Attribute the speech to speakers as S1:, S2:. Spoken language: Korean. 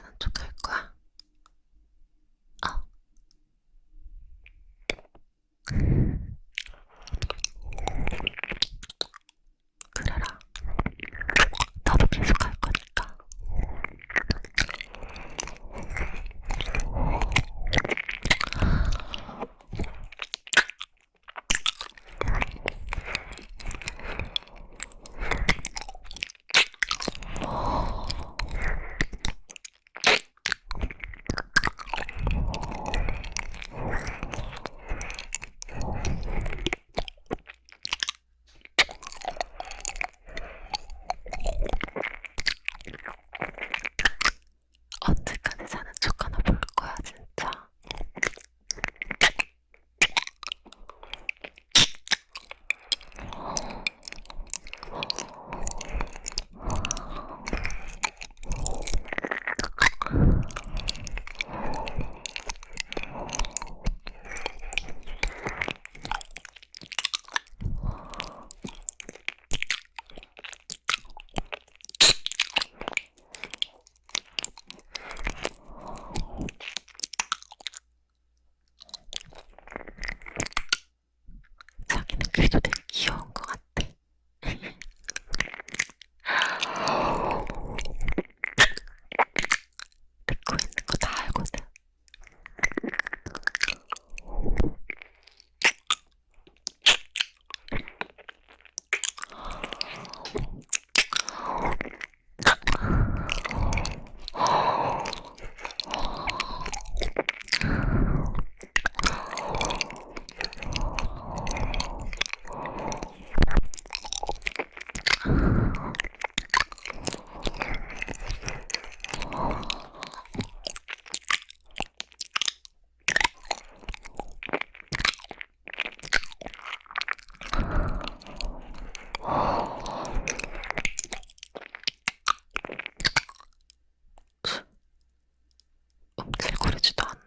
S1: 괜찮은 척할 что-то 움찔거리지도 않아.